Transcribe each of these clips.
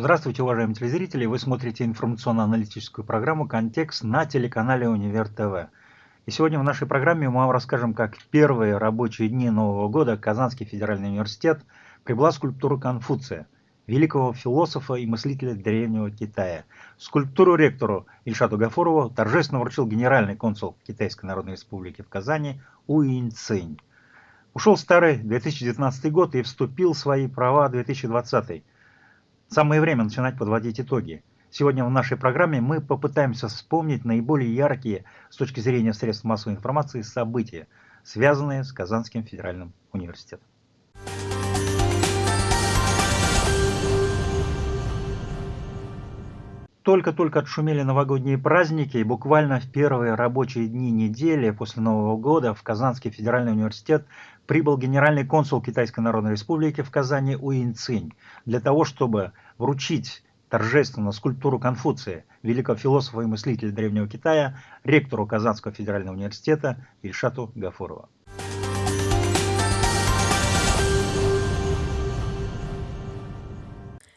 Здравствуйте, уважаемые телезрители! Вы смотрите информационно-аналитическую программу «Контекст» на телеканале «Универ ТВ». И сегодня в нашей программе мы вам расскажем, как в первые рабочие дни Нового года Казанский федеральный университет прибыла скульптура Конфуция, великого философа и мыслителя древнего Китая. Скульптуру ректору Ильшату Гафурову торжественно вручил генеральный консул Китайской Народной Республики в Казани Уин Цинь. Ушел старый 2019 год и вступил в свои права 2020. Самое время начинать подводить итоги. Сегодня в нашей программе мы попытаемся вспомнить наиболее яркие с точки зрения средств массовой информации события, связанные с Казанским федеральным университетом. Только-только отшумели новогодние праздники, и буквально в первые рабочие дни недели после Нового года в Казанский федеральный университет прибыл генеральный консул Китайской Народной Республики в Казани Уин Цинь для того, чтобы вручить торжественно скульптуру Конфуция, великого философа и мыслителя Древнего Китая, ректору Казанского федерального университета Ильшату Гафурова.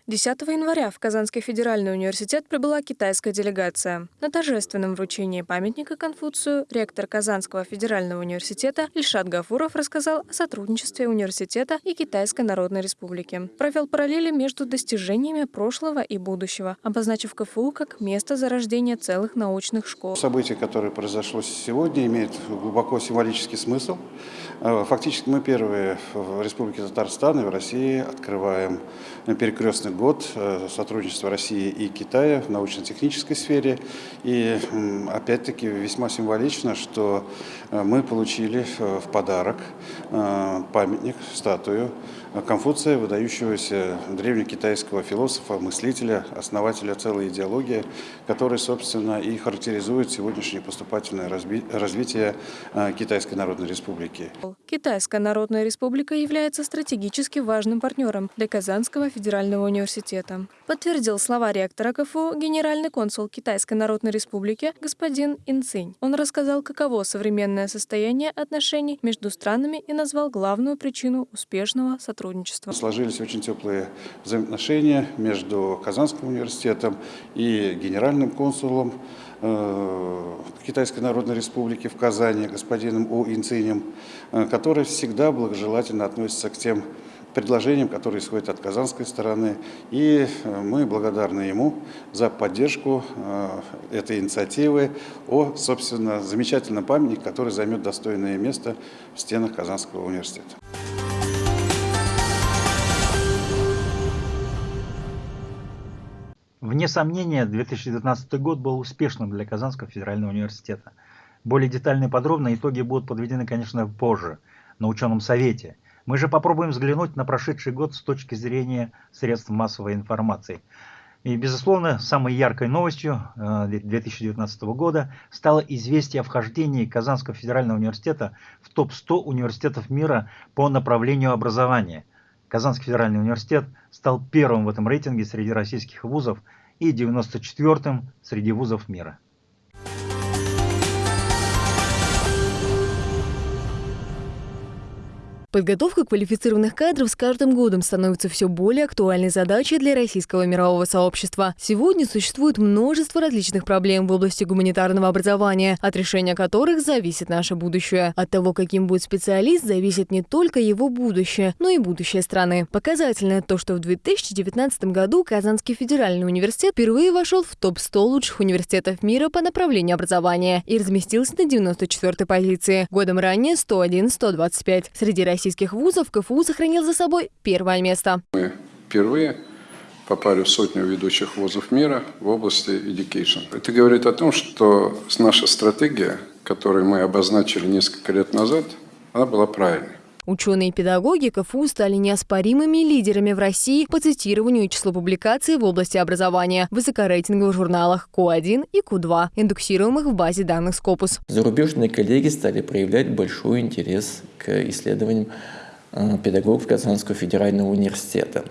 10 января в Казанский федеральный университет прибыла китайская делегация. На торжественном вручении памятника Конфуцию ректор Казанского федерального университета Ильшат Гафуров рассказал о сотрудничестве университета и Китайской Народной Республики. Провел параллели между достижениями прошлого и будущего, обозначив КФУ как место зарождения целых научных школ. Событие, которое произошло сегодня, имеет глубоко символический смысл. Э, фактически мы первые в Республике Татарстан и в России открываем перекрестный год э, сотрудничества России и Китая в научно-технической сфере. И опять-таки весьма символично, что э, мы получили в подарок памятник, статую Конфуция, выдающегося древнекитайского философа, мыслителя, основателя целой идеологии, который, собственно, и характеризует сегодняшнее поступательное развитие Китайской Народной Республики. Китайская Народная Республика является стратегически важным партнером для Казанского федерального университета. Подтвердил слова ректора КФУ генеральный консул Китайской Народной Республики господин Инцинь. Он рассказал, каково современное состояние отношений между странами и назвал главную причину успешного сотрудничества. Сложились очень теплые взаимоотношения между Казанским университетом и генеральным консулом Э, Китайской Народной Республики в Казани господином У Инцинем, э, который всегда благожелательно относится к тем предложениям, которые исходят от казанской стороны. И э, мы благодарны ему за поддержку этой инициативы о, собственно, замечательном памятнике, который займет достойное место в стенах Казанского университета. Вне сомнения, 2019 год был успешным для Казанского федерального университета. Более детальные подробные итоги будут подведены, конечно, позже, на ученом совете. Мы же попробуем взглянуть на прошедший год с точки зрения средств массовой информации. И, безусловно, самой яркой новостью 2019 э, года стало известие о вхождении Казанского федерального университета в топ-100 университетов мира по направлению образования. Казанский федеральный университет стал первым в этом рейтинге среди российских вузов и 94-м среди вузов мира. Подготовка квалифицированных кадров с каждым годом становится все более актуальной задачей для российского мирового сообщества. Сегодня существует множество различных проблем в области гуманитарного образования, от решения которых зависит наше будущее. От того, каким будет специалист, зависит не только его будущее, но и будущее страны. Показательно то, что в 2019 году Казанский федеральный университет впервые вошел в топ-100 лучших университетов мира по направлению образования и разместился на 94-й позиции. Годом ранее 101-125. Среди российских российских вузов КФУ сохранил за собой первое место. Мы впервые попали в сотню ведущих вузов мира в области education. Это говорит о том, что наша стратегия, которую мы обозначили несколько лет назад, она была правильной. Ученые и педагоги КФУ стали неоспоримыми лидерами в России по цитированию и числу публикаций в области образования в высокорейтинговых журналах Q1 и Q2, индексируемых в базе данных Scopus. Зарубежные коллеги стали проявлять большой интерес к исследованиям э, педагогов Казанского федерального университета.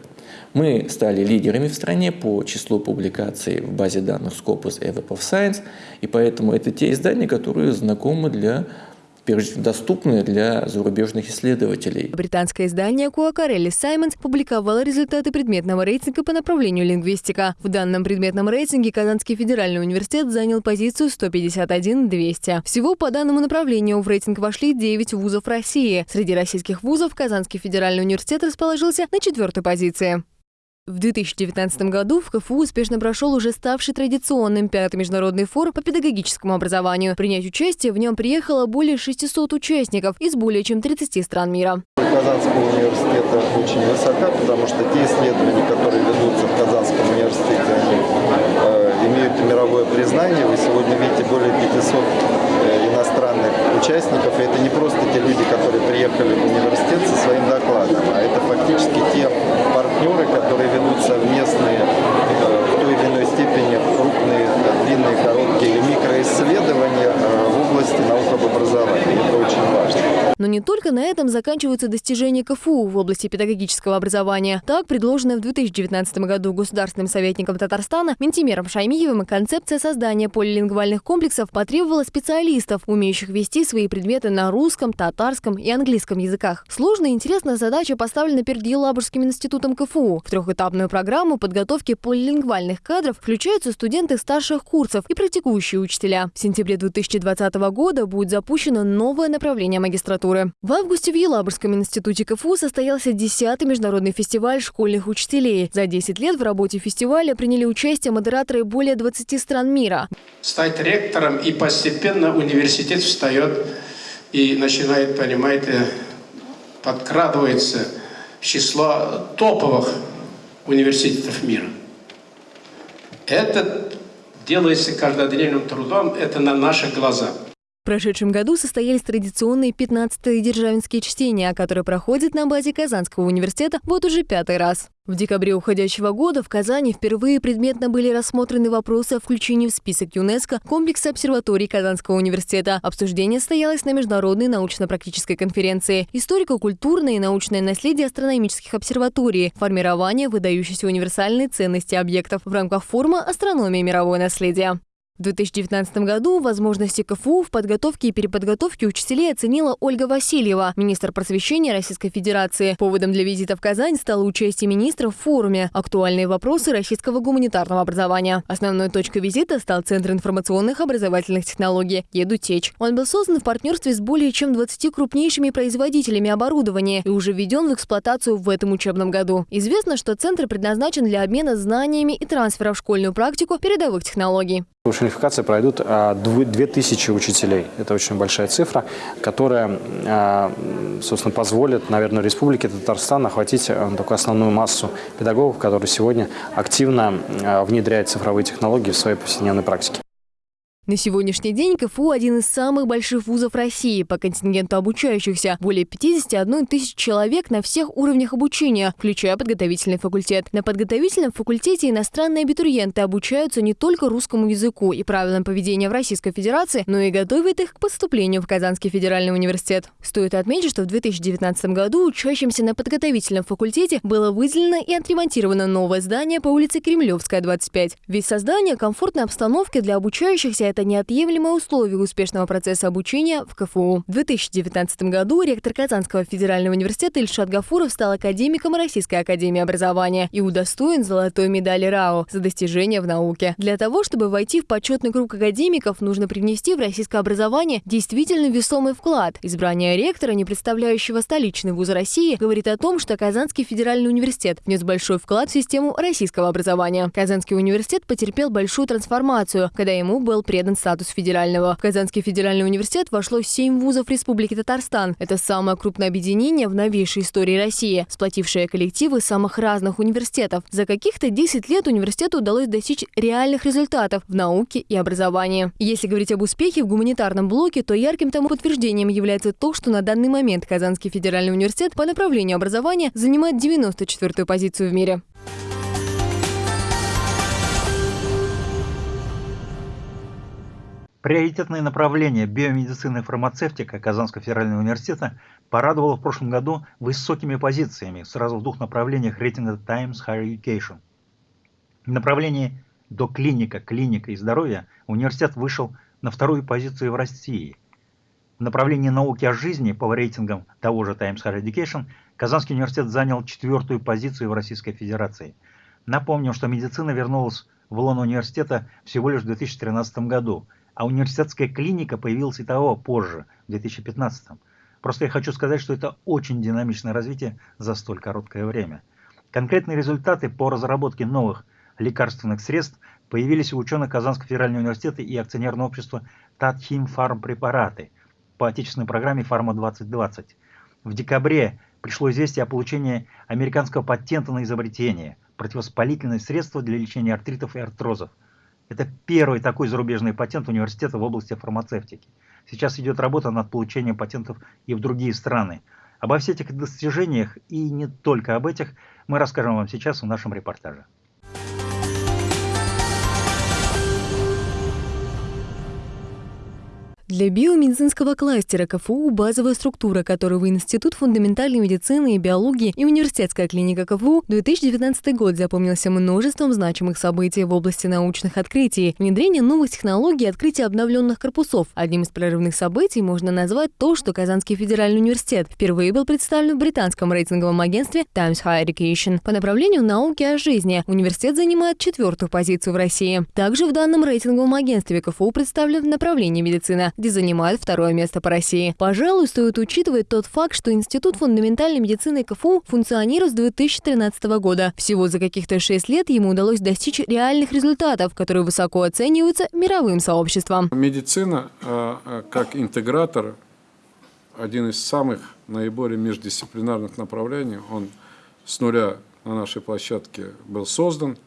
Мы стали лидерами в стране по числу публикаций в базе данных Scopus Web of Science, и поэтому это те издания, которые знакомы для доступны для зарубежных исследователей. Британское издание Куакарелли Саймонс публиковало результаты предметного рейтинга по направлению лингвистика. В данном предметном рейтинге Казанский федеральный университет занял позицию 151-200. Всего по данному направлению в рейтинг вошли 9 вузов России. Среди российских вузов Казанский федеральный университет расположился на четвертой позиции. В 2019 году в КФУ успешно прошел уже ставший традиционным пятый международный форум по педагогическому образованию. Принять участие в нем приехало более 600 участников из более чем 30 стран мира. Казанского университета очень высока, потому что те исследования, которые ведутся в Казанском университете, они э, имеют мировое признание. Вы сегодня видите более 500 э, иностранных участников. И это не просто те люди, которые приехали в университет со своим докладом, а это фактически те партнеры, которые ведут совместные степени крупные, длинные, короткие микроисследования э, в области наук об образовании. Это очень важно. Но не только на этом заканчиваются достижения КФУ в области педагогического образования. Так, предложенная в 2019 году государственным советником Татарстана Ментимером Шаймиевым концепция создания полилингвальных комплексов потребовала специалистов, умеющих вести свои предметы на русском, татарском и английском языках. Сложная и интересная задача поставлена перед Елабужским институтом КФУ. В трехэтапную программу подготовки полилингвальных кадров включаются студенты старших курсов и практикующие учителя. В сентябре 2020 года будет запущено новое направление магистратуры. В августе в Елабужском институте КФУ состоялся 10-й международный фестиваль школьных учителей. За 10 лет в работе фестиваля приняли участие модераторы более 20 стран мира. Стать ректором и постепенно университет встает и начинает, понимаете, подкрадывается число топовых университетов мира. Это делается каждодневным трудом, это на наших глазах. В прошедшем году состоялись традиционные 15-е державинские чтения, которые проходят на базе Казанского университета вот уже пятый раз. В декабре уходящего года в Казани впервые предметно были рассмотрены вопросы о включении в список ЮНЕСКО комплекса обсерваторий Казанского университета. Обсуждение состоялось на международной научно-практической конференции «Историко-культурное и научное наследие астрономических обсерваторий. Формирование выдающейся универсальной ценности объектов» в рамках форума «Астрономия и мировое наследие». В 2019 году возможности КФУ в подготовке и переподготовке учителей оценила Ольга Васильева, министр просвещения Российской Федерации. Поводом для визита в Казань стало участие министра в форуме «Актуальные вопросы российского гуманитарного образования». Основной точкой визита стал Центр информационных образовательных технологий «Едутеч». Он был создан в партнерстве с более чем 20 крупнейшими производителями оборудования и уже введен в эксплуатацию в этом учебном году. Известно, что центр предназначен для обмена знаниями и трансфера в школьную практику передовых технологий. Шерификации пройдут 2000 а, учителей. Это очень большая цифра, которая, а, собственно, позволит, наверное, Республике Татарстан охватить а, такую основную массу педагогов, которые сегодня активно внедряют цифровые технологии в своей повседневной практике. На сегодняшний день КФУ – один из самых больших вузов России по контингенту обучающихся. Более 51 тысяч человек на всех уровнях обучения, включая подготовительный факультет. На подготовительном факультете иностранные абитуриенты обучаются не только русскому языку и правилам поведения в Российской Федерации, но и готовят их к поступлению в Казанский федеральный университет. Стоит отметить, что в 2019 году учащимся на подготовительном факультете было выделено и отремонтировано новое здание по улице Кремлевская, 25. Ведь создание комфортной обстановки для обучающихся это неотъемлемое условие успешного процесса обучения в КФУ. В 2019 году ректор Казанского федерального университета Ильшат Гафуров стал академиком Российской академии образования и удостоен золотой медали РАО за достижения в науке. Для того, чтобы войти в почетный круг академиков, нужно привнести в российское образование действительно весомый вклад. Избрание ректора, не представляющего столичный вуз России, говорит о том, что Казанский федеральный университет внес большой вклад в систему российского образования. Казанский университет потерпел большую трансформацию, когда ему был предан передан статус федерального. В Казанский федеральный университет вошло семь вузов Республики Татарстан. Это самое крупное объединение в новейшей истории России, сплотившее коллективы самых разных университетов. За каких-то 10 лет университету удалось достичь реальных результатов в науке и образовании. Если говорить об успехе в гуманитарном блоке, то ярким тому подтверждением является то, что на данный момент Казанский федеральный университет по направлению образования занимает 94-ю позицию в мире. Приоритетное направление биомедицины и фармацевтика Казанского федерального университета порадовало в прошлом году высокими позициями сразу в двух направлениях рейтинга Times Higher Education. В направлении до клиника, и здоровья университет вышел на вторую позицию в России. В направлении науки о жизни по рейтингам того же Times Higher Education Казанский университет занял четвертую позицию в Российской Федерации. Напомним, что медицина вернулась в лон университета всего лишь в 2013 году, а университетская клиника появилась и того позже, в 2015. Просто я хочу сказать, что это очень динамичное развитие за столь короткое время. Конкретные результаты по разработке новых лекарственных средств появились у ученых Казанского федерального университета и акционерного общества Татхим Фарм препараты по отечественной программе Фарма-2020. В декабре пришло известие о получении американского патента на изобретение противовоспалительное средство для лечения артритов и артрозов. Это первый такой зарубежный патент университета в области фармацевтики. Сейчас идет работа над получением патентов и в другие страны. Обо всех этих достижениях и не только об этих мы расскажем вам сейчас в нашем репортаже. Для биомедицинского кластера КФУ базовая структура, которую Институт фундаментальной медицины и биологии и Университетская клиника КФУ 2019 год запомнился множеством значимых событий в области научных открытий, внедрение новых технологий и открытие обновленных корпусов. Одним из прорывных событий можно назвать то, что Казанский федеральный университет впервые был представлен в британском рейтинговом агентстве Times Higher Education. По направлению науки о жизни университет занимает четвертую позицию в России. Также в данном рейтинговом агентстве КФУ представлен в направлении медицина, где занимает второе место по России. Пожалуй, стоит учитывать тот факт, что Институт фундаментальной медицины КФУ функционирует с 2013 года. Всего за каких-то шесть лет ему удалось достичь реальных результатов, которые высоко оцениваются мировым сообществом. Медицина э, э, как интегратор один из самых наиболее междисциплинарных направлений. Он с нуля на нашей площадке был создан,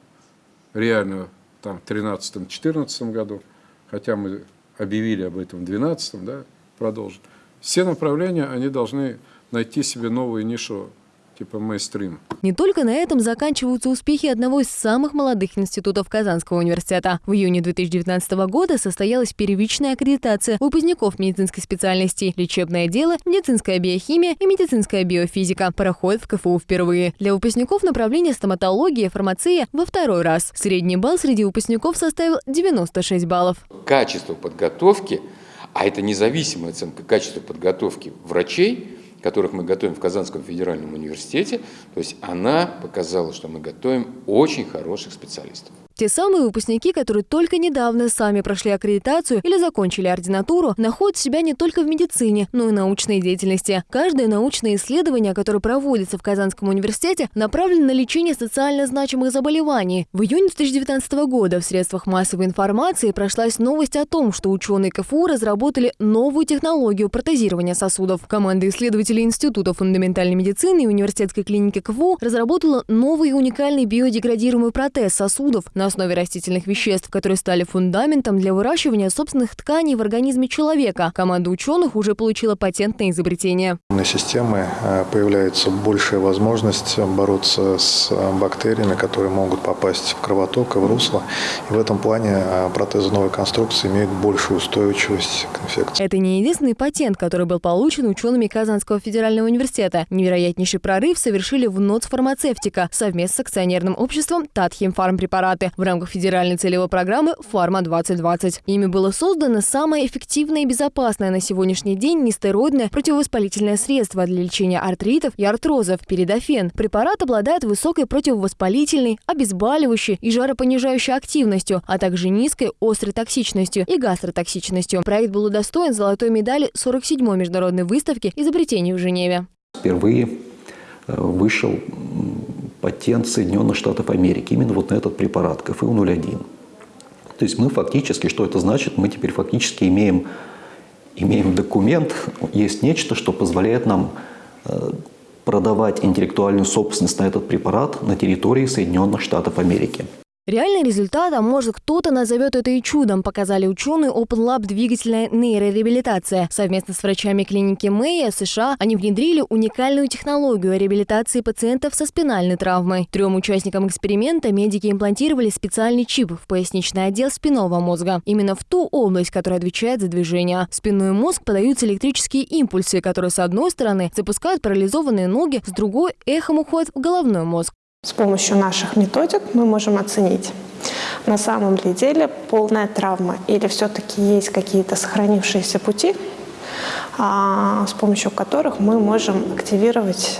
реально там в 2013-2014 году, хотя мы объявили об этом в 2012, да, продолжит. Все направления, они должны найти себе новую нишу типа мейстрим. Не только на этом заканчиваются успехи одного из самых молодых институтов Казанского университета. В июне 2019 года состоялась первичная аккредитация выпускников медицинской специальности лечебное дело, медицинская биохимия и медицинская биофизика. Проходит в КФУ впервые. Для выпускников направления стоматология и фармация во второй раз. Средний балл среди выпускников составил 96 баллов. Качество подготовки, а это независимая оценка качества подготовки врачей, которых мы готовим в Казанском федеральном университете, то есть она показала, что мы готовим очень хороших специалистов. Те самые выпускники, которые только недавно сами прошли аккредитацию или закончили ординатуру, находят себя не только в медицине, но и научной деятельности. Каждое научное исследование, которое проводится в Казанском университете, направлено на лечение социально значимых заболеваний. В июне 2019 года в средствах массовой информации прошлась новость о том, что ученые КФУ разработали новую технологию протезирования сосудов. Команда исследователей Института фундаментальной медицины и университетской клиники КФУ разработала новый уникальный биодеградируемый протез сосудов на на основе растительных веществ, которые стали фундаментом для выращивания собственных тканей в организме человека. Команда ученых уже получила патент на изобретение. На системы э, появляется большая возможность бороться с э, бактериями, которые могут попасть в кровоток и в русло. И в этом плане э, протезы новой конструкции имеют большую устойчивость к инфекции. Это не единственный патент, который был получен учеными Казанского федерального университета. Невероятнейший прорыв совершили в НОЦ фармацевтика совместно с акционерным обществом Татхим Фармпрепараты в рамках федеральной целевой программы «Фарма-2020». Ими было создано самое эффективное и безопасное на сегодняшний день нестероидное противовоспалительное средство для лечения артритов и артрозов – передофен. Препарат обладает высокой противовоспалительной, обезболивающей и жаропонижающей активностью, а также низкой острой токсичностью и гастротоксичностью. Проект был удостоен золотой медали 47-й международной выставки изобретений в Женеве. Впервые э, вышел патент Соединенных Штатов Америки именно вот на этот препарат КФУ-01. То есть мы фактически, что это значит? Мы теперь фактически имеем, имеем документ, есть нечто, что позволяет нам э, продавать интеллектуальную собственность на этот препарат на территории Соединенных Штатов Америки. Реальный результат, а может кто-то назовет это и чудом, показали ученые Open Lab двигательная нейрореабилитация. Совместно с врачами клиники Мэя США они внедрили уникальную технологию реабилитации пациентов со спинальной травмой. Трем участникам эксперимента медики имплантировали специальный чип в поясничный отдел спинного мозга. Именно в ту область, которая отвечает за движение. В спинной мозг подаются электрические импульсы, которые с одной стороны запускают парализованные ноги, с другой эхом уходят в головной мозг. С помощью наших методик мы можем оценить, на самом ли деле полная травма или все-таки есть какие-то сохранившиеся пути, с помощью которых мы можем активировать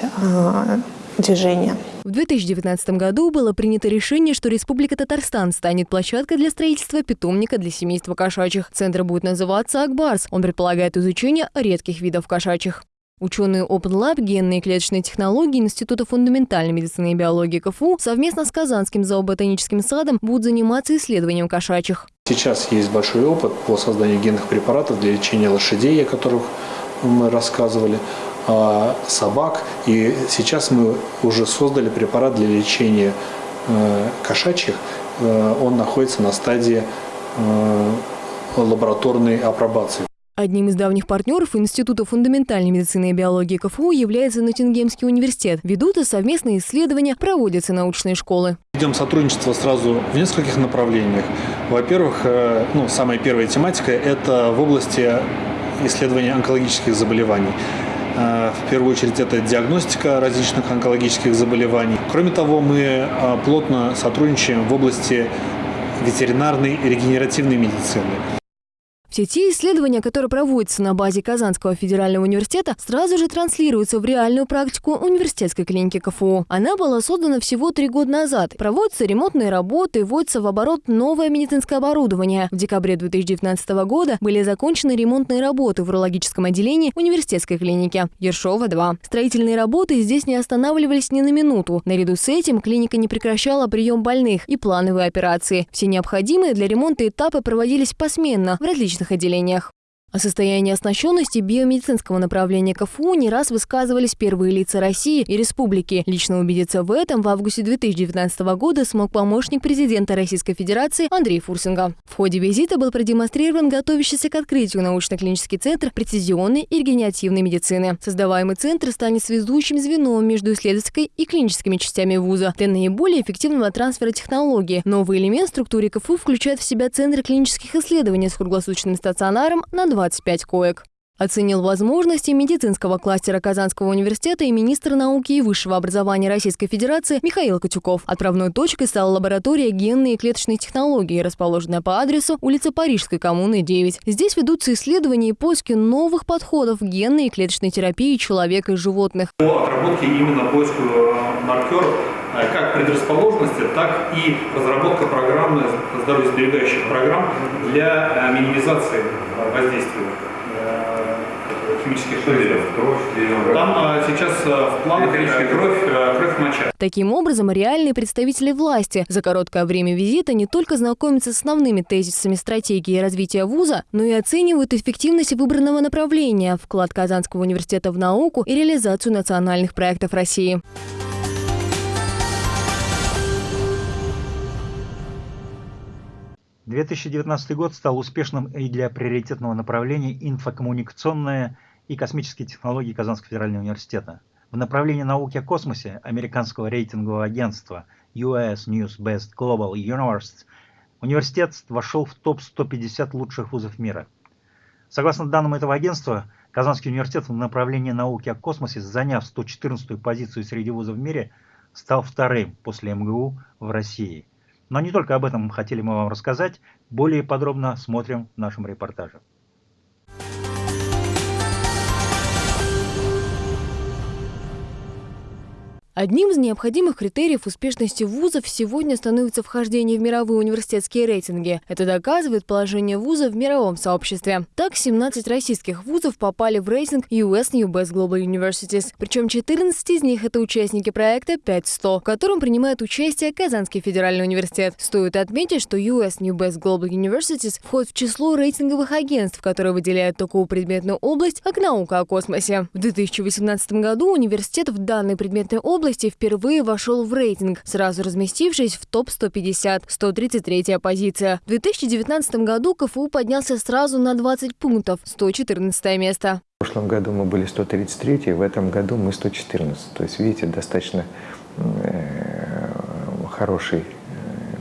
движение. В 2019 году было принято решение, что Республика Татарстан станет площадкой для строительства питомника для семейства кошачьих. Центр будет называться «Акбарс». Он предполагает изучение редких видов кошачьих. Ученые Open Lab генные и клеточные технологии Института фундаментальной медицины и биологии КФУ совместно с Казанским зооботаническим садом будут заниматься исследованием кошачьих. Сейчас есть большой опыт по созданию генных препаратов для лечения лошадей, о которых мы рассказывали, а, собак. И сейчас мы уже создали препарат для лечения э, кошачьих. Э, он находится на стадии э, лабораторной апробации. Одним из давних партнеров Института фундаментальной медицины и биологии КФУ является Ноттингемский университет. Ведут и совместные исследования, проводятся научные школы. Ведем сотрудничество сразу в нескольких направлениях. Во-первых, э, ну, самая первая тематика – это в области исследования онкологических заболеваний. Э, в первую очередь это диагностика различных онкологических заболеваний. Кроме того, мы э, плотно сотрудничаем в области ветеринарной и регенеративной медицины. Все те исследования, которые проводятся на базе Казанского федерального университета, сразу же транслируются в реальную практику университетской клиники КФУ. Она была создана всего три года назад. Проводятся ремонтные работы, вводится в оборот новое медицинское оборудование. В декабре 2019 года были закончены ремонтные работы в урологическом отделении университетской клиники Ершова-2. Строительные работы здесь не останавливались ни на минуту. Наряду с этим клиника не прекращала прием больных и плановые операции. Все необходимые для ремонта этапы проводились посменно в различных медицинских отделениях. О состоянии оснащенности биомедицинского направления КФУ не раз высказывались первые лица России и республики. Лично убедиться в этом в августе 2019 года смог помощник президента Российской Федерации Андрей Фурсинга. В ходе визита был продемонстрирован готовящийся к открытию научно-клинический центр прецизионной и регенеративной медицины. Создаваемый центр станет связующим звеном между исследовательской и клиническими частями вуза для наиболее эффективного трансфера технологий. Новый элемент в структуре КФУ включает в себя центры клинических исследований с круглосуточным стационаром на 20 25 коек. Оценил возможности медицинского кластера Казанского университета и министр науки и высшего образования Российской Федерации Михаил Катюков. Отправной точкой стала лаборатория генной и клеточной технологии, расположенная по адресу улица Парижской коммуны 9. Здесь ведутся исследования и поиски новых подходов генной и клеточной терапии человека и животных. По отработке именно поиску э, маркеров как предрасположенности, так и разработка программы здоровьесберегающих программ для э, минимизации воздействия химических шевелев. Там а, сейчас а, в планах кровь, кровь моча. Таким образом, реальные представители власти за короткое время визита не только знакомятся с основными тезисами стратегии развития вуза, но и оценивают эффективность выбранного направления, вклад Казанского университета в науку и реализацию национальных проектов России. 2019 год стал успешным и для приоритетного направления инфокоммуникационная и космические технологии Казанского федерального университета. В направлении науки о космосе американского рейтингового агентства US News Best Global Universities университет вошел в топ-150 лучших вузов мира. Согласно данным этого агентства, Казанский университет в направлении науки о космосе, заняв 114-ю позицию среди вузов в мире, стал вторым после МГУ в России – но не только об этом хотели мы вам рассказать, более подробно смотрим в нашем репортаже. Одним из необходимых критериев успешности вузов сегодня становится вхождение в мировые университетские рейтинги. Это доказывает положение вуза в мировом сообществе. Так, 17 российских вузов попали в рейтинг US New Best Global Universities. Причем 14 из них – это участники проекта 500, в котором принимает участие Казанский федеральный университет. Стоит отметить, что US New Best Global Universities входит в число рейтинговых агентств, которые выделяют такую предметную область, как наука о космосе. В 2018 году университет в данной предметной области области впервые вошел в рейтинг, сразу разместившись в топ-150, 133 позиция. В 2019 году КФУ поднялся сразу на 20 пунктов, 114 место. В прошлом году мы были 133, в этом году мы 114. То есть, видите, достаточно э, хороший э,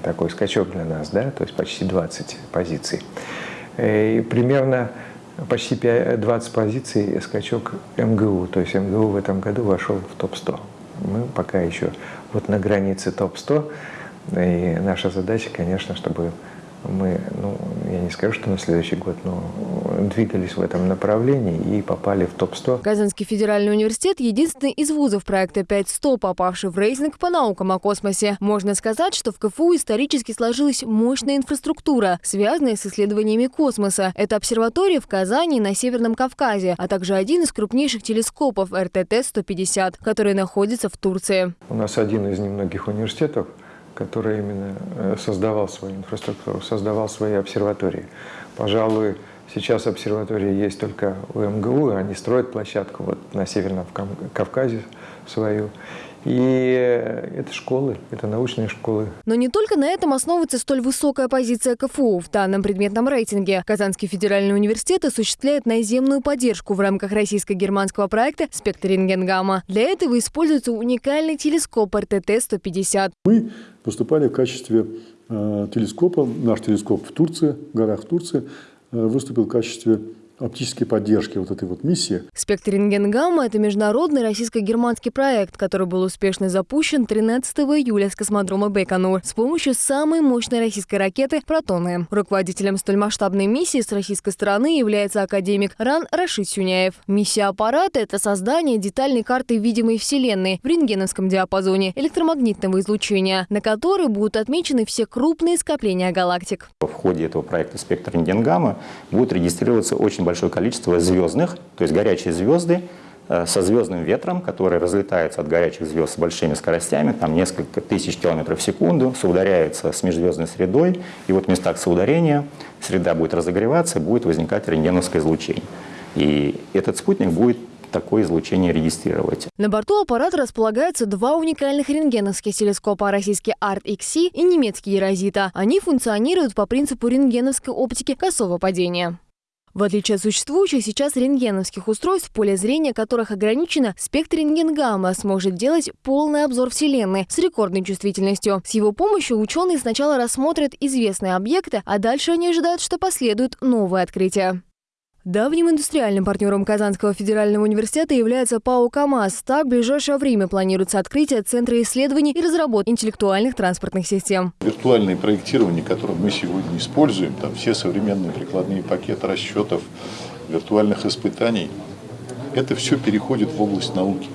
такой скачок для нас, да, то есть почти 20 позиций. Э, и примерно почти 20 позиций скачок МГУ, то есть МГУ в этом году вошел в топ-100 мы пока еще вот на границе топ-100. И наша задача, конечно, чтобы мы, ну, я не скажу, что на следующий год, но двигались в этом направлении и попали в топ-100. Казанский федеральный университет – единственный из вузов проекта 5100, попавший в рейтинг по наукам о космосе. Можно сказать, что в КФУ исторически сложилась мощная инфраструктура, связанная с исследованиями космоса. Это обсерватория в Казани и на Северном Кавказе, а также один из крупнейших телескопов РТТ-150, который находится в Турции. У нас один из немногих университетов, который именно э, создавал свою инфраструктуру, создавал свои обсерватории. Пожалуй, сейчас обсерватории есть только у МГУ, они строят площадку вот на Северном Кавказе свою. И это школы, это научные школы. Но не только на этом основывается столь высокая позиция КФУ в данном предметном рейтинге. Казанский федеральный университет осуществляет наземную поддержку в рамках российско-германского проекта «Спектр рентгенгамма». Для этого используется уникальный телескоп РТТ-150. Мы выступали в качестве э, телескопа, наш телескоп в Турции, в горах Турции, э, выступил в качестве оптической поддержки вот этой вот миссии. Спектр рентгенгамма – это международный российско-германский проект, который был успешно запущен 13 июля с космодрома Байконур с помощью самой мощной российской ракеты «Протоны». Руководителем столь масштабной миссии с российской стороны является академик Ран Рашид Сюняев. Миссия аппарата – это создание детальной карты видимой Вселенной в рентгеновском диапазоне электромагнитного излучения, на которой будут отмечены все крупные скопления галактик. В ходе этого проекта «Спектр рентгенгамма» будет регистрироваться очень очень большое количество звездных, то есть горячие звезды э, со звездным ветром, который разлетается от горячих звезд с большими скоростями, там несколько тысяч километров в секунду, соударяется с межзвездной средой, и вот в местах соударения среда будет разогреваться, будет возникать рентгеновское излучение. И этот спутник будет такое излучение регистрировать. На борту аппарата располагаются два уникальных рентгеновских телескопа, российский ART-XC и немецкий Ерозита. Они функционируют по принципу рентгеновской оптики косого падения. В отличие от существующих сейчас рентгеновских устройств, поле зрения которых ограничено, спектр рентгенгамма сможет делать полный обзор Вселенной с рекордной чувствительностью. С его помощью ученые сначала рассмотрят известные объекты, а дальше они ожидают, что последуют новые открытия. Давним индустриальным партнером Казанского федерального университета является ПАО «КамАЗ». Так, в ближайшее время планируется открытие Центра исследований и разработки интеллектуальных транспортных систем. Виртуальное проектирование, которое мы сегодня используем, там все современные прикладные пакеты расчетов, виртуальных испытаний, это все переходит в область науки.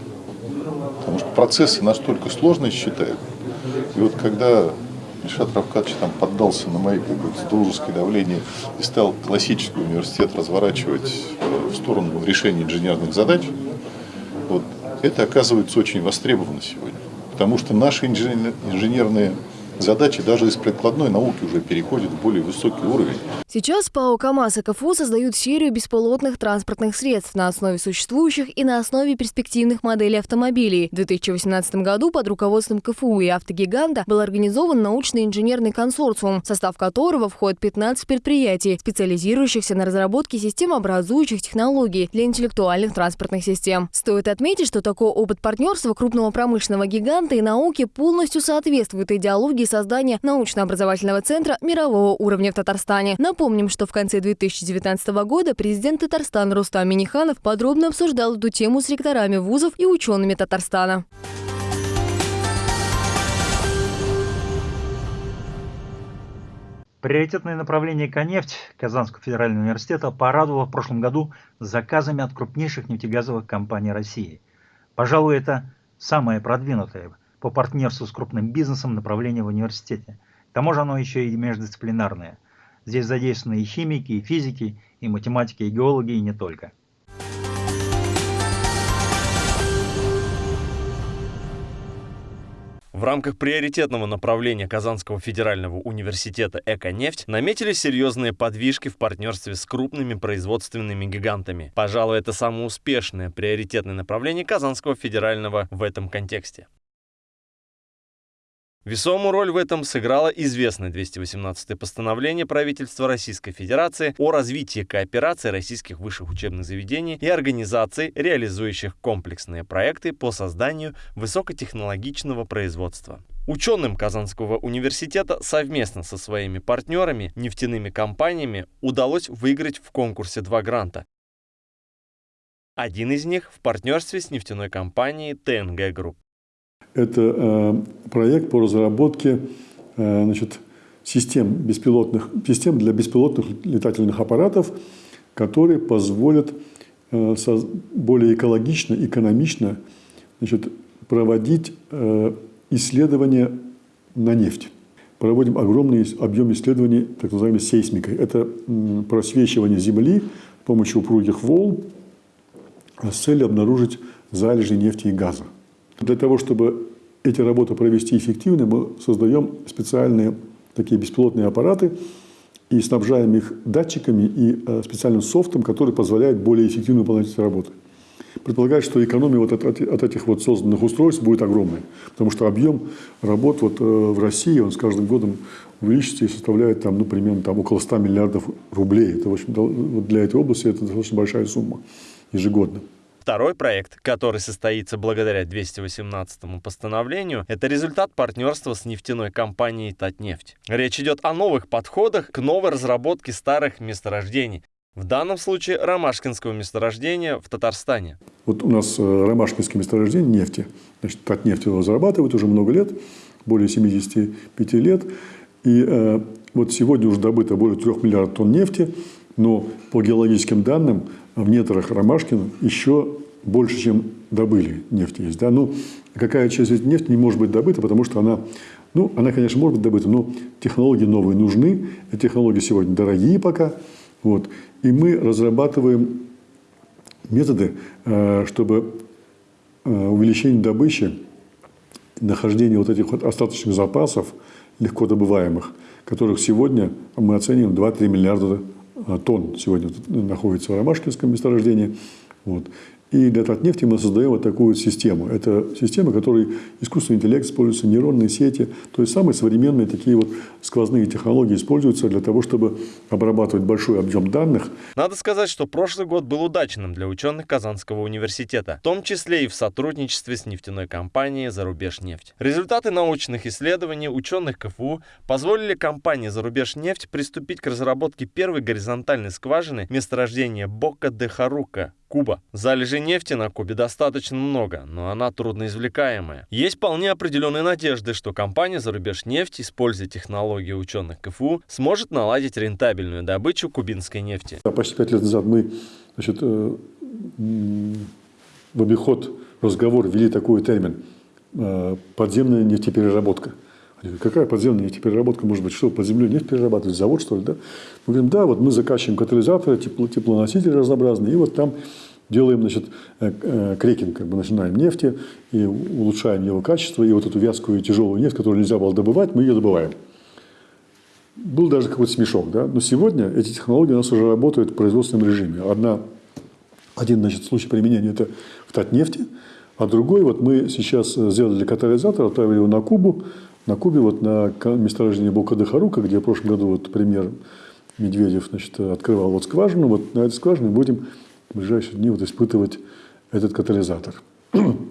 Потому что процессы настолько сложные считают. И вот когда Ильшат Равкадович там поддался на мои как бы, дружеское давление и стал классический университет разворачивать э, в сторону решения инженерных задач. Вот, это оказывается очень востребовано сегодня. Потому что наши инженерные задачи даже из прикладной науки уже переходят в более высокий уровень. Сейчас ПАО «КамАЗ» и КФУ создают серию беспилотных транспортных средств на основе существующих и на основе перспективных моделей автомобилей. В 2018 году под руководством КФУ и автогиганта был организован научный инженерный консорциум, в состав которого входит 15 предприятий, специализирующихся на разработке системообразующих технологий для интеллектуальных транспортных систем. Стоит отметить, что такой опыт партнерства крупного промышленного гиганта и науки полностью соответствует идеологии создания научно-образовательного центра мирового уровня в Татарстане. Напомним, что в конце 2019 года президент Татарстана Рустам Миниханов подробно обсуждал эту тему с ректорами вузов и учеными Татарстана. Приоритетное направление «Конефть» Казанского федерального университета порадовало в прошлом году заказами от крупнейших нефтегазовых компаний России. Пожалуй, это самое продвинутое по партнерству с крупным бизнесом направление в университете. К тому же оно еще и междисциплинарное. Здесь задействованы и химики, и физики, и математики, и геологи, и не только. В рамках приоритетного направления Казанского федерального университета «Эконефть» наметились серьезные подвижки в партнерстве с крупными производственными гигантами. Пожалуй, это самое успешное приоритетное направление Казанского федерального в этом контексте. Весомую роль в этом сыграло известное 218-е постановление правительства Российской Федерации о развитии кооперации российских высших учебных заведений и организаций, реализующих комплексные проекты по созданию высокотехнологичного производства. Ученым Казанского университета совместно со своими партнерами, нефтяными компаниями, удалось выиграть в конкурсе два гранта. Один из них в партнерстве с нефтяной компанией ТНГ Групп. Это э, проект по разработке э, значит, систем, беспилотных, систем для беспилотных летательных аппаратов, которые позволят э, более экологично, экономично значит, проводить исследования на нефть. Проводим огромный объем исследований, так называемой сейсмикой. Это просвечивание Земли с помощью упругих волн с целью обнаружить залежи нефти и газа. Для того, чтобы эти работы провести эффективно, мы создаем специальные такие беспилотные аппараты и снабжаем их датчиками и э, специальным софтом, который позволяет более эффективно выполнять эти работы. Предполагается, что экономия вот от, от этих вот созданных устройств будет огромной, потому что объем работ вот э, в России, он с каждым годом увеличится и составляет там, ну, примерно там, около 100 миллиардов рублей. Это, в общем, для этой области это достаточно большая сумма ежегодно. Второй проект, который состоится благодаря 218 постановлению, это результат партнерства с нефтяной компанией «Татнефть». Речь идет о новых подходах к новой разработке старых месторождений. В данном случае ромашкинского месторождения в Татарстане. Вот у нас э, ромашкинское месторождение нефти. Значит, Татнефть его разрабатывает уже много лет, более 75 лет. И э, вот сегодня уже добыто более 3 миллиардов тонн нефти, но по геологическим данным в недрах Ромашкина еще больше, чем добыли нефти есть. Да? Ну, какая часть этой нефти не может быть добыта, потому что она, ну, она, конечно, может быть добыта, но технологии новые нужны. Эти технологии сегодня дорогие пока. Вот. И мы разрабатываем методы, э, чтобы э, увеличение добычи, нахождение вот этих вот остаточных запасов, легко добываемых, которых сегодня мы оцениваем 2-3 миллиарда тонн сегодня находится в Ромашкинском месторождении. Вот. И для Татнефти мы создаем вот такую систему. Это система, в которой искусственный интеллект используется, нейронные сети. То есть самые современные такие вот сквозные технологии используются для того, чтобы обрабатывать большой объем данных. Надо сказать, что прошлый год был удачным для ученых Казанского университета, в том числе и в сотрудничестве с нефтяной компанией «Зарубежнефть». Результаты научных исследований ученых КФУ позволили компании «Зарубежнефть» приступить к разработке первой горизонтальной скважины месторождения Бока-де-Харука Куба. Залежей нефти на Кубе достаточно много, но она трудноизвлекаемая. Есть вполне определенные надежды, что компания «Зарубеж нефть», используя технологии ученых КФУ, сможет наладить рентабельную добычу кубинской нефти. Почти пять лет назад мы значит, э, в обиход разговор ввели такой термин э, «подземная нефтепереработка». Какая подземная нефтепереработка может быть? Что, под землей нефть перерабатывать? Завод, что ли? Да? Мы говорим, да, вот мы закачиваем катализаторы, тепло, теплоносители разнообразные, и вот там делаем, значит, э, э, крекинг, как бы начинаем нефти, и улучшаем его качество, и вот эту вязкую тяжелую нефть, которую нельзя было добывать, мы ее добываем. Был даже какой-то смешок, да? Но сегодня эти технологии у нас уже работают в производственном режиме. Одна, один, значит, случай применения – это в Татнефти, а другой, вот мы сейчас сделали катализатор, отправили его на Кубу, на Кубе, вот на месторождении Бокадахарука, где в прошлом году вот премьер Медведев значит, открывал вот скважину, вот на этой скважине будем в ближайшие дни вот испытывать этот катализатор.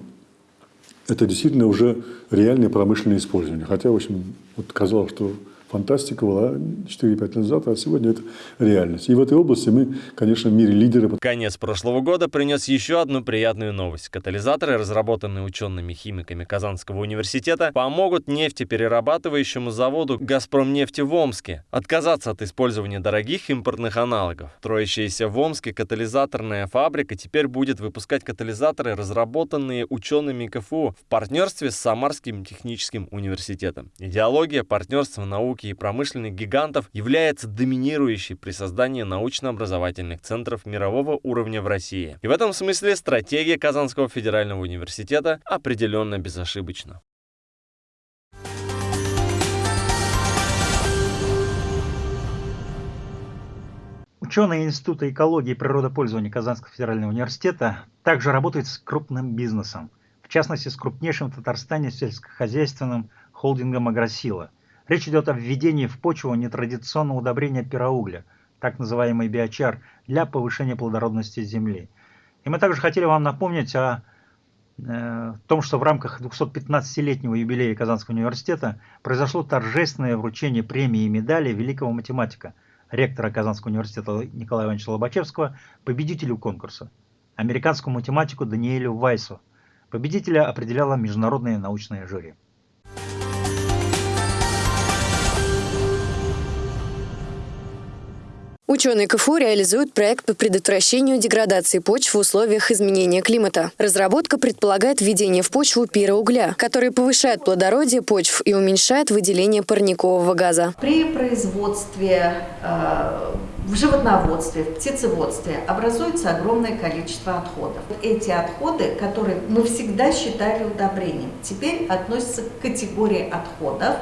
Это действительно уже реальное промышленное использование. Хотя, в общем, вот казалось, что фантастика была 4-5 лет назад, а сегодня это реальность. И в этой области мы, конечно, в мире лидеры. Конец прошлого года принес еще одну приятную новость. Катализаторы, разработанные учеными-химиками Казанского университета, помогут нефтеперерабатывающему заводу «Газпромнефти» в Омске отказаться от использования дорогих импортных аналогов. Строящаяся в Омске катализаторная фабрика теперь будет выпускать катализаторы, разработанные учеными КФУ в партнерстве с Самарским техническим университетом. Идеология партнерства науки науки и промышленных гигантов является доминирующей при создании научно-образовательных центров мирового уровня в России. И в этом смысле стратегия Казанского федерального университета определенно безошибочна. Ученые Института экологии и природопользования Казанского федерального университета также работают с крупным бизнесом, в частности с крупнейшим в Татарстане сельскохозяйственным холдингом «Агросила», Речь идет о введении в почву нетрадиционного удобрения пироугля, так называемый биочар, для повышения плодородности земли. И мы также хотели вам напомнить о э, том, что в рамках 215-летнего юбилея Казанского университета произошло торжественное вручение премии и медали великого математика, ректора Казанского университета Николая Ивановича Лобачевского, победителю конкурса, американскому математику Даниэлю Вайсу. Победителя определяла международное научное жюри. Ученые КФУ реализуют проект по предотвращению деградации почв в условиях изменения климата. Разработка предполагает введение в почву пироугля, который повышает плодородие почв и уменьшает выделение парникового газа. При производстве э, в животноводстве, в птицеводстве образуется огромное количество отходов. Эти отходы, которые мы всегда считали удобрением, теперь относятся к категории отходов,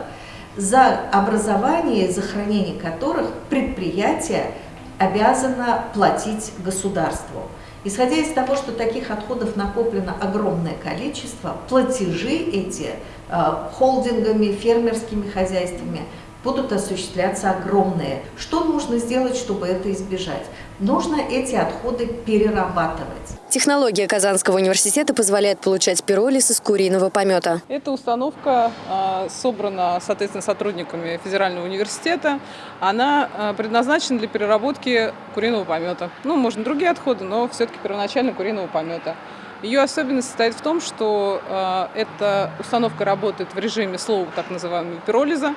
за образование и за хранение которых предприятие обязано платить государству. Исходя из того, что таких отходов накоплено огромное количество, платежи эти э, холдингами, фермерскими хозяйствами будут осуществляться огромные. Что нужно сделать, чтобы это избежать? Нужно эти отходы перерабатывать. Технология Казанского университета позволяет получать пиролиз из куриного помета. Эта установка э, собрана, соответственно, сотрудниками Федерального университета. Она э, предназначена для переработки куриного помета. Ну, можно другие отходы, но все-таки первоначально куриного помета. Ее особенность состоит в том, что э, эта установка работает в режиме слова так называемого пиролиза,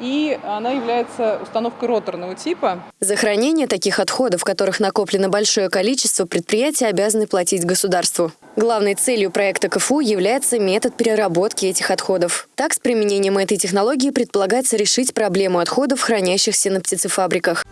и она является установкой роторного типа. За хранение таких отходов, которых накоплено большое количество, предприятия обязаны платить государству. Главной целью проекта КФУ является метод переработки этих отходов. Так, с применением этой технологии предполагается решить проблему отходов, хранящихся на птицефабриках.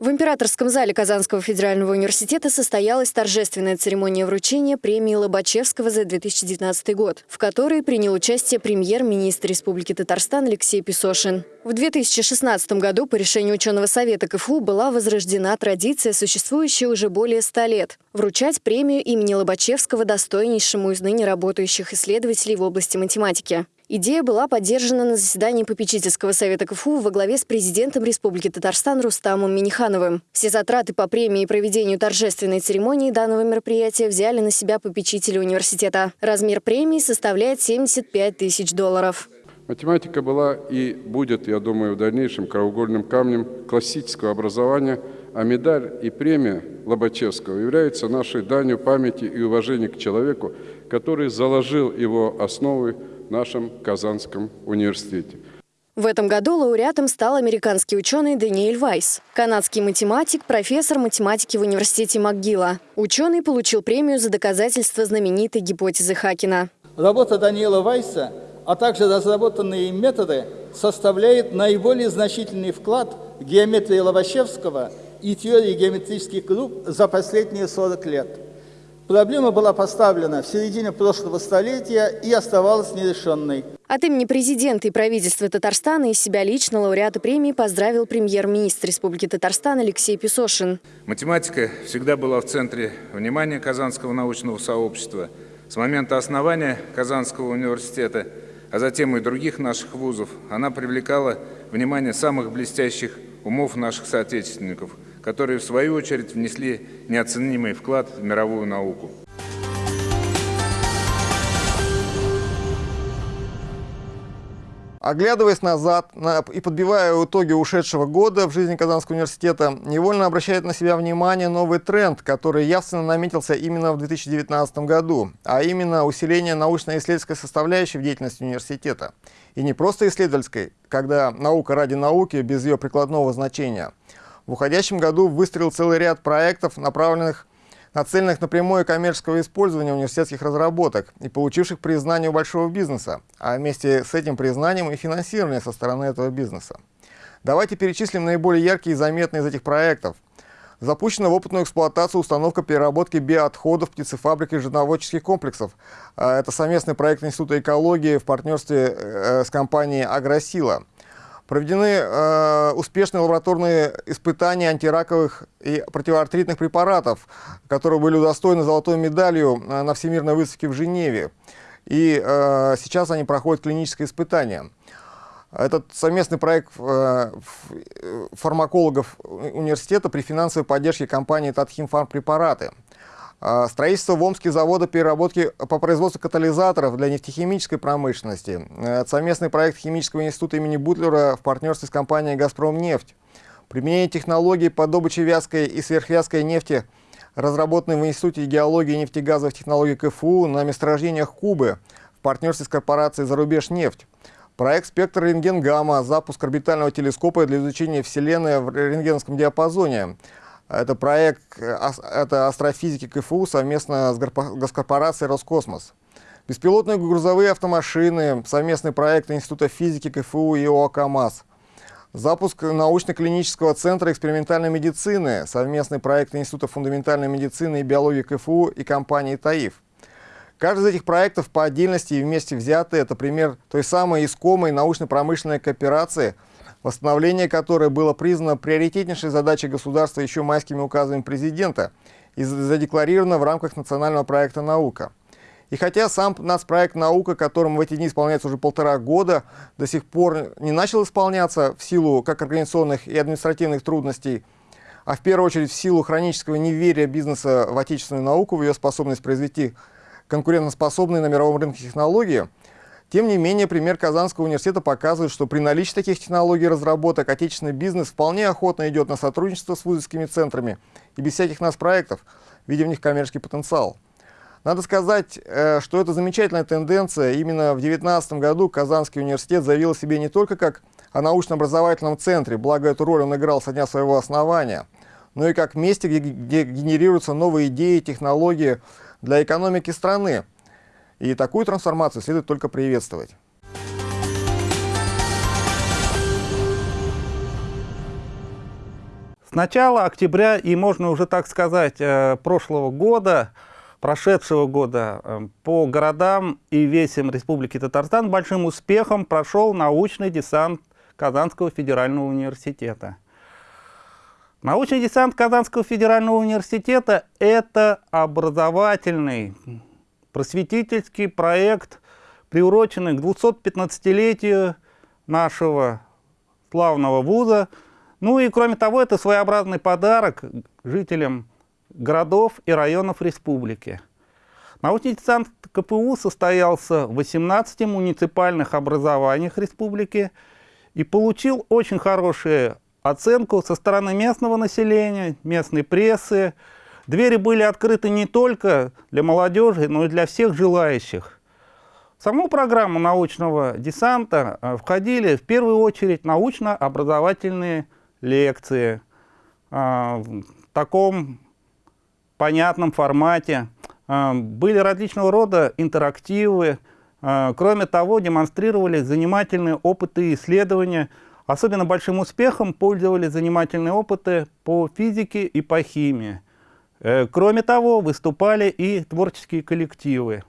В императорском зале Казанского федерального университета состоялась торжественная церемония вручения премии Лобачевского за 2019 год, в которой принял участие премьер-министр Республики Татарстан Алексей Песошин. В 2016 году по решению ученого совета КФУ была возрождена традиция, существующая уже более ста лет – вручать премию имени Лобачевского достойнейшему из ныне работающих исследователей в области математики. Идея была поддержана на заседании попечительского совета КФУ во главе с президентом Республики Татарстан Рустамом Минихановым. Все затраты по премии и проведению торжественной церемонии данного мероприятия взяли на себя попечители университета. Размер премии составляет 75 тысяч долларов. Математика была и будет, я думаю, в дальнейшем краеугольным камнем классического образования, а медаль и премия Лобачевского являются нашей данью памяти и уважения к человеку, который заложил его основы нашем Казанском университете. В этом году лауреатом стал американский ученый Даниэль Вайс, канадский математик, профессор математики в университете МcGill. Ученый получил премию за доказательство знаменитой гипотезы Хакина. Работа Даниэла Вайса, а также разработанные им методы составляют наиболее значительный вклад в геометрии Лобачевского и теории геометрических групп за последние 40 лет. Проблема была поставлена в середине прошлого столетия и оставалась нерешенной. От имени президента и правительства Татарстана и себя лично лауреата премии поздравил премьер-министр Республики Татарстан Алексей Песошин. Математика всегда была в центре внимания Казанского научного сообщества. С момента основания Казанского университета, а затем и других наших вузов, она привлекала внимание самых блестящих умов наших соотечественников – которые в свою очередь внесли неоценимый вклад в мировую науку. Оглядываясь назад и подбивая итоги ушедшего года в жизни Казанского университета, невольно обращает на себя внимание новый тренд, который явственно наметился именно в 2019 году, а именно усиление научно-исследовательской составляющей в деятельности университета. И не просто исследовательской, когда наука ради науки без ее прикладного значения – в уходящем году выстрелил целый ряд проектов, направленных нацеленных на прямое коммерческое использование университетских разработок и получивших признание у большого бизнеса, а вместе с этим признанием и финансирование со стороны этого бизнеса. Давайте перечислим наиболее яркие и заметные из этих проектов. Запущена в опытную эксплуатацию установка переработки биоотходов птицефабрик и животноводческих комплексов. А, это совместный проект Института экологии в партнерстве э, с компанией «Агросила». Проведены э, успешные лабораторные испытания антираковых и противоартритных препаратов, которые были удостоены золотой медалью э, на Всемирной выставке в Женеве. И э, сейчас они проходят клиническое испытание. Этот совместный проект э, фармакологов университета при финансовой поддержке компании «Татхим Фармпрепараты». А, строительство в Омске завода переработки по производству катализаторов для нефтехимической промышленности. Э, совместный проект Химического института имени Бутлера в партнерстве с компанией «Газпромнефть». Применение технологий по добыче вязкой и сверхвязкой нефти, разработанной в Институте геологии и нефтегазовых технологий КФУ на месторождениях Кубы в партнерстве с корпорацией «Зарубеж нефть». Проект «Спектр рентген-гамма», запуск орбитального телескопа для изучения Вселенной в рентгеновском диапазоне. Это проект это астрофизики КФУ совместно с госкорпорацией «Роскосмос». Беспилотные грузовые автомашины, совместный проект Института физики КФУ и ОАК МАЗ. Запуск научно-клинического центра экспериментальной медицины, совместный проект Института фундаментальной медицины и биологии КФУ и компании ТАИФ. Каждый из этих проектов по отдельности и вместе взятые – это пример той самой искомой научно-промышленной кооперации, восстановление которой было признано приоритетнейшей задачей государства еще майскими указами президента и задекларировано в рамках национального проекта «Наука». И хотя сам нацпроект «Наука», которым в эти дни исполняется уже полтора года, до сих пор не начал исполняться в силу как организационных и административных трудностей, а в первую очередь в силу хронического неверия бизнеса в отечественную науку, в ее способность произвести конкурентоспособные на мировом рынке технологии, тем не менее, пример Казанского университета показывает, что при наличии таких технологий и разработок отечественный бизнес вполне охотно идет на сотрудничество с вузовскими центрами и без всяких нас проектов, видя в них коммерческий потенциал. Надо сказать, э, что это замечательная тенденция. Именно в 2019 году Казанский университет заявил о себе не только как о научно-образовательном центре, благо эту роль он играл со дня своего основания, но и как месте, где, генерируются новые идеи, технологии для экономики страны. И такую трансформацию следует только приветствовать. С начала октября и, можно уже так сказать, э, прошлого года прошедшего года эм, по городам и весям Республики Татарстан большим успехом прошел научный десант Казанского федерального университета. Научный десант Казанского федерального университета – это образовательный, просветительский проект, приуроченный к 215-летию нашего славного вуза. Ну и кроме того, это своеобразный подарок жителям городов и районов республики. Научный десант КПУ состоялся в 18 муниципальных образованиях республики и получил очень хорошую оценку со стороны местного населения, местной прессы. Двери были открыты не только для молодежи, но и для всех желающих. В саму программу научного десанта э, входили в первую очередь научно-образовательные лекции э, в таком понятном формате. А, были различного рода интерактивы. Кроме того, демонстрировали занимательные опыты и исследования. Особенно большим успехом пользовались занимательные опыты по физике и по химии. Э, кроме того, выступали и творческие коллективы.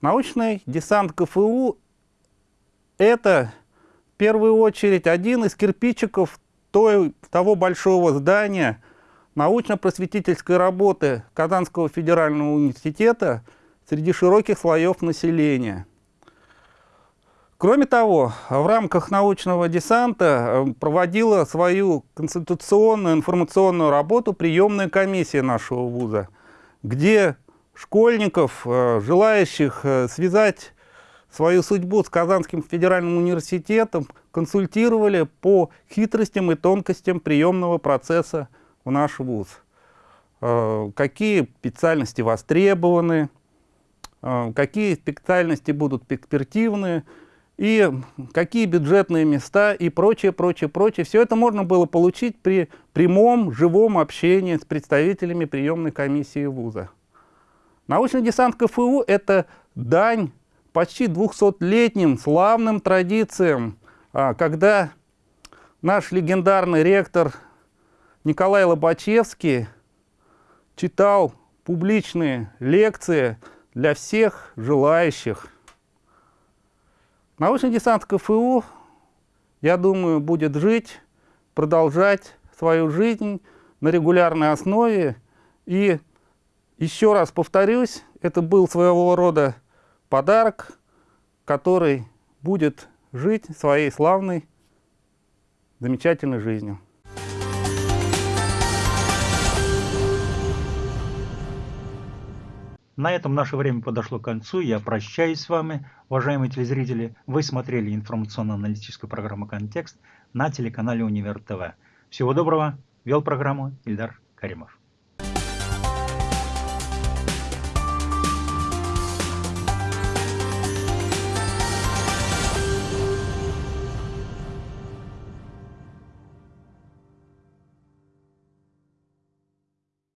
Научный десант КФУ – это в первую очередь один из кирпичиков той, того большого здания, научно-просветительской работы Казанского федерального университета среди широких слоев населения. Кроме того, в рамках научного десанта э, проводила свою конституционную информационную работу приемная комиссия нашего вуза, где школьников, э, желающих э, связать свою судьбу с Казанским федеральным университетом, консультировали по хитростям и тонкостям приемного процесса в наш вуз, какие специальности востребованы, какие специальности будут перспективны, и какие бюджетные места и прочее, прочее, прочее. Все это можно было получить при прямом, живом общении с представителями приемной комиссии вуза. Научный десант КФУ – это дань почти 200-летним славным традициям, а, когда наш легендарный ректор Николай Лобачевский читал публичные лекции для всех желающих. Научный десант КФУ, я думаю, будет жить, продолжать свою жизнь на регулярной основе. И еще раз повторюсь, это был своего рода подарок, который будет жить своей славной, замечательной жизнью. На этом наше время подошло к концу. Я прощаюсь с вами, уважаемые телезрители. Вы смотрели информационно-аналитическую программу «Контекст» на телеканале «Универ ТВ». Всего доброго. Вел программу Ильдар Каримов.